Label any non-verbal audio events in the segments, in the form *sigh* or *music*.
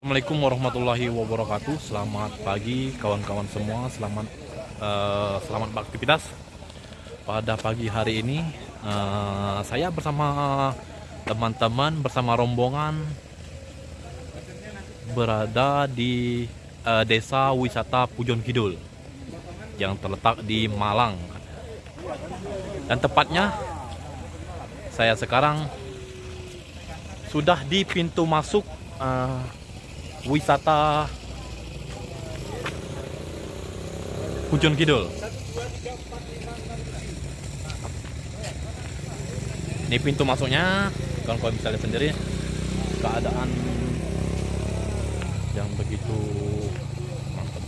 Assalamualaikum warahmatullahi wabarakatuh. Selamat pagi kawan-kawan semua. Selamat uh, selamat beraktivitas. Pada pagi hari ini uh, saya bersama teman-teman bersama rombongan berada di uh, Desa Wisata Pujon Kidul yang terletak di Malang. Dan tepatnya saya sekarang sudah di pintu masuk uh, wisata Pujon Kidul. Ini pintu masuknya, kalau kalian bisa lihat sendiri keadaan yang begitu mantap.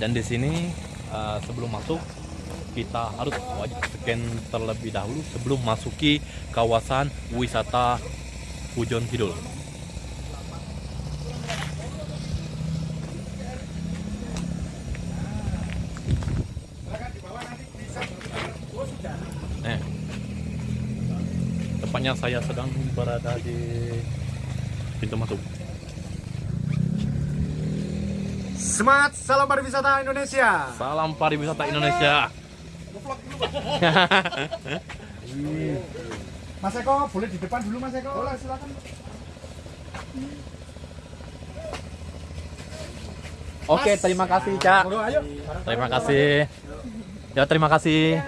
Dan di sini uh, sebelum masuk kita harus wajib scan terlebih dahulu sebelum masuki kawasan wisata Pujon Kidul. Tepatnya saya sedang berada di pintu masuk. Semangat, salam pariwisata Indonesia. Salam pariwisata Indonesia. *laughs* Mas Eko, boleh di depan dulu Mas Eko? Boleh, silakan. Oke, terima kasih, Cak. Terima kasih. Ya, terima kasih.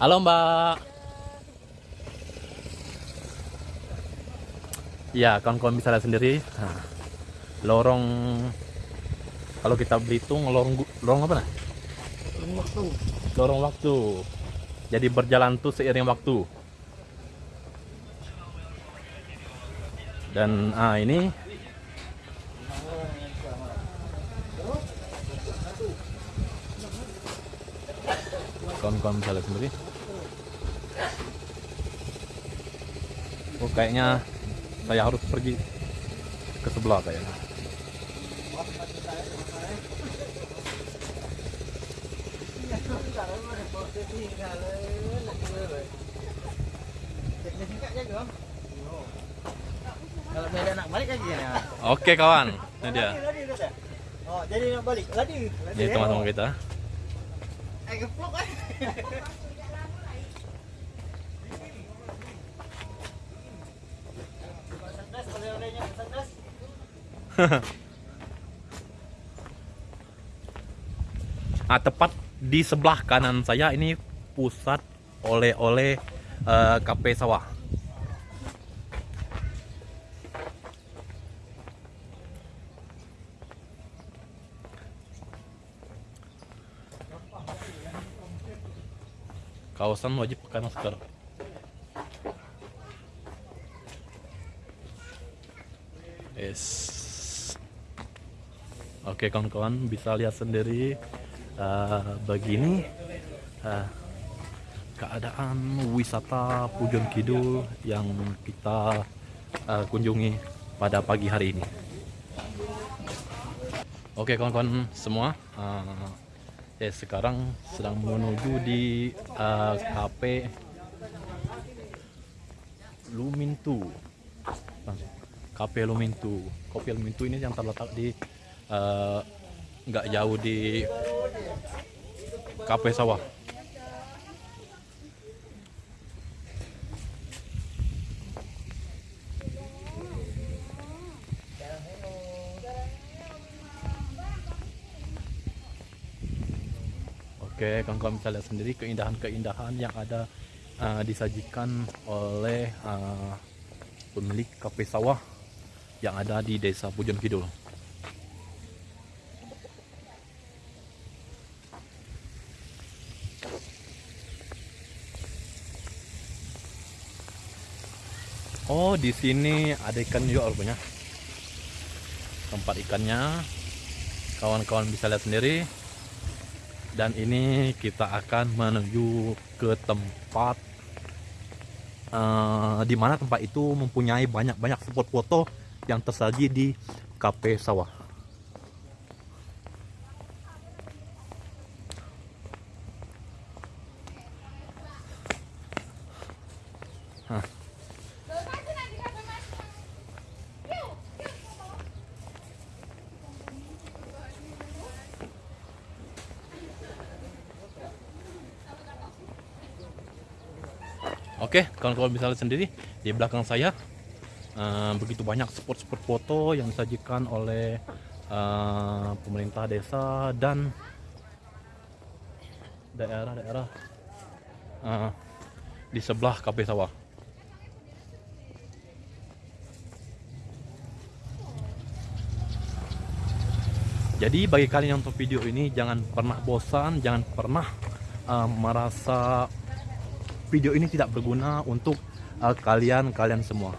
Halo, Mbak. Ya, kawan-kawan bisa lihat sendiri. Nah, lorong kalau kita Belitung lorong lorong apa nah? Lorong waktu. Jadi berjalan tuh seiring waktu. Dan ah ini kawan-kawan bisa lihat sendiri. Oh kayaknya saya harus pergi ke sebelah kayaknya. Kalau beda nak balik lagi ya. Oke kawan, ini dia. Oh, jadi nak balik. Ladi. Ladi. Ini teman-teman kita. Eh geplok eh. *laughs* Nah, *laughs* tepat di sebelah kanan saya ini pusat oleh-oleh eh, KP sawah. Kawasan wajib pakai masker. Yes. Oke kawan-kawan bisa lihat sendiri eh, begini eh, keadaan wisata Pujon Kidul yang kita eh, kunjungi pada pagi hari ini. Oke kawan-kawan semua, eh, ya sekarang sedang menuju di eh, KP Lumintu. KP Lumintu. Kopi Lumintu ini yang terletak di eh, nggak jauh di KP sawah. Oke, kawan-kawan bisa lihat sendiri keindahan-keindahan yang ada eh, disajikan oleh eh, pemilik kafe sawah yang ada di Desa Pujon Kidul. Oh, di sini ada ikan juga rupanya. Tempat ikannya kawan-kawan bisa lihat sendiri. Dan ini kita akan menuju ke tempat eh, di mana tempat itu mempunyai banyak-banyak spot foto yang tersaji di KP Sawah. Oke, kawan-kawan bisa lihat sendiri di belakang saya eh, begitu banyak spot-spot foto yang disajikan oleh eh, pemerintah desa dan daerah-daerah eh, di sebelah KP Sawah. Jadi bagi kalian yang nonton video ini jangan pernah bosan, jangan pernah eh, merasa video ini tidak berguna untuk uh, kalian kalian semua.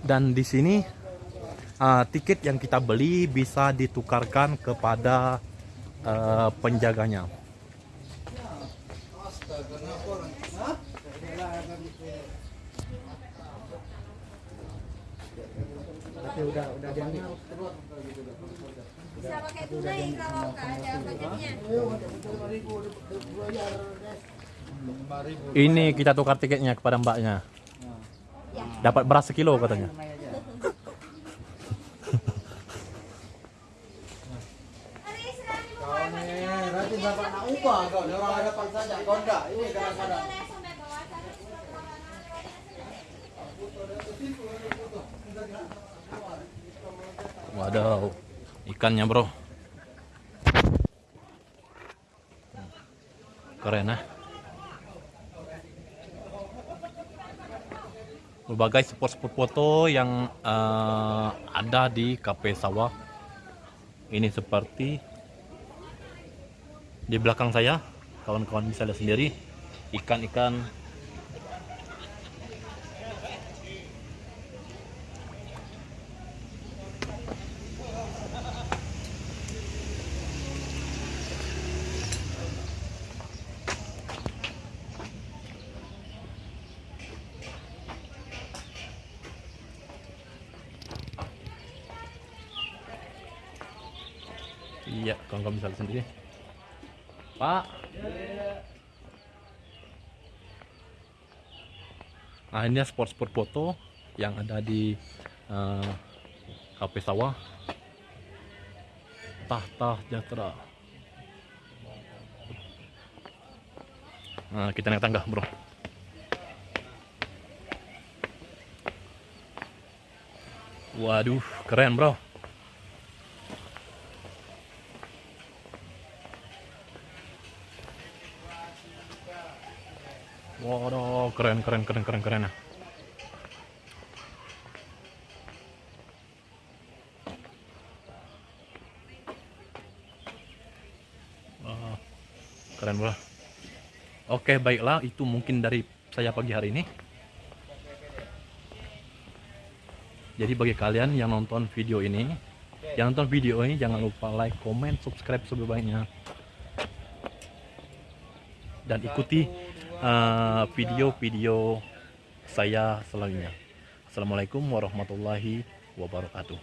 Dan di sini uh, tiket yang kita beli bisa ditukarkan kepada uh, penjaganya. Bisa pakai tunai kalau nggak ada budgetnya. Ini kita tukar tiketnya kepada mbaknya. Dapat beras sekilo katanya. Waduh, ikannya bro. Keren ah. Berbagai spot-spot foto yang eh, ada di KP Sawah. Ini seperti di belakang saya, kawan-kawan bisa lihat sendiri ikan-ikan Iya, kawan-kawan bisa lihat sendiri. Pak. Nah, ini spot-spot foto yang ada di eh, KP Sawah. Tahta Jatra. Nah, kita naik tangga, bro. Waduh, keren, bro. Keren, keren, keren, keren, keren. Wah, keren bro. Oke, baiklah, itu mungkin dari saya pagi hari ini. Jadi bagi kalian yang nonton video ini, yang nonton video ini jangan lupa like, comment, subscribe sebanyak dan ikuti uh, video-video saya selanjutnya. Assalamualaikum warahmatullahi wabarakatuh.